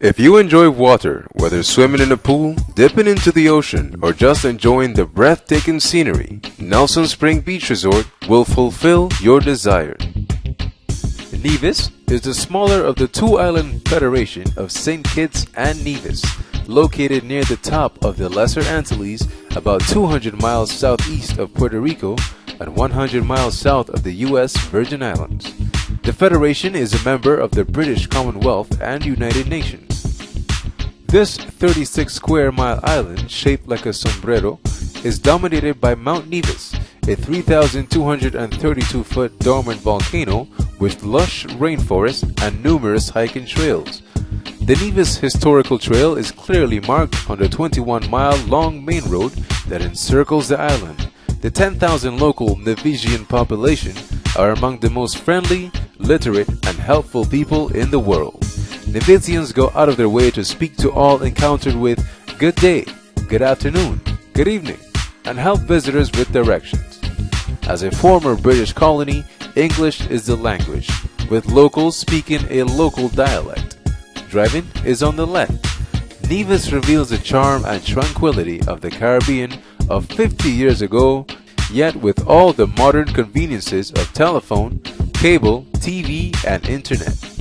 If you enjoy water, whether swimming in a pool, dipping into the ocean, or just enjoying the breathtaking scenery, Nelson Spring Beach Resort will fulfill your desire. Nevis is the smaller of the two island federation of St. Kitts and Nevis, located near the top of the Lesser Antilles, about 200 miles southeast of Puerto Rico and 100 miles south of the U.S. Virgin Islands. The Federation is a member of the British Commonwealth and United Nations. This 36 square mile island, shaped like a sombrero, is dominated by Mount Nevis, a 3,232 foot dormant volcano with lush rainforest and numerous hiking trails. The Nevis Historical Trail is clearly marked on the 21 mile long main road that encircles the island. The 10,000 local Nevisian population are among the most friendly, literate, and helpful people in the world. Nevisians go out of their way to speak to all encountered with good day, good afternoon, good evening, and help visitors with directions. As a former British colony, English is the language, with locals speaking a local dialect. Driving is on the left. Nevis reveals the charm and tranquility of the Caribbean of 50 years ago, yet with all the modern conveniences of telephone, cable, TV, and internet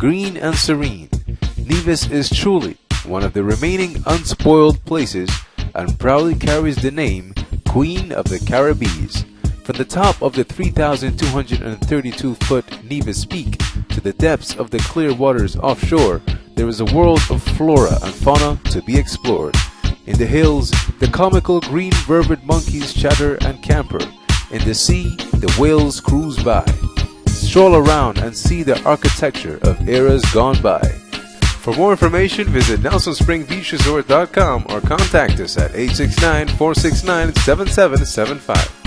green and serene, Nevis is truly one of the remaining unspoiled places and proudly carries the name Queen of the Caribbees. From the top of the 3,232 foot Nevis Peak to the depths of the clear waters offshore, there is a world of flora and fauna to be explored. In the hills, the comical green vervet monkeys chatter and camper. In the sea, the whales cruise by stroll around and see the architecture of eras gone by. For more information, visit NelsonSpringBeachResort.com or contact us at 869 469 7775.